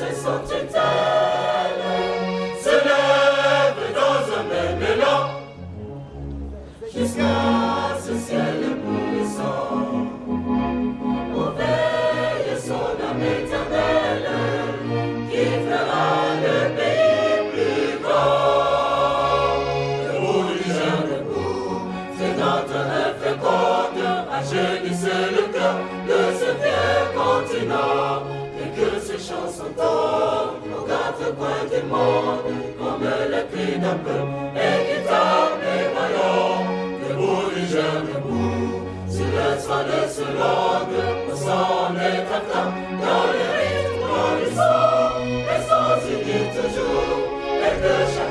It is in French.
race sans tutelle se lèvent dans un même élan jusqu'à ce ciel pourrissant. Au veille son âme éternelle qui fera le pays plus grand. Debout, Niger, debout, c'est notre œuvre féconde, rajeunissez le cœur de ce vieux continent chanson tord aux quatre coins du monde, comme le cri d'un peuple équitable et vaillant, debout du jeune debout, sur le toit de ce langue, au sang des tartins, dans le rythme, dans le sang, les sens unis toujours, et que chaque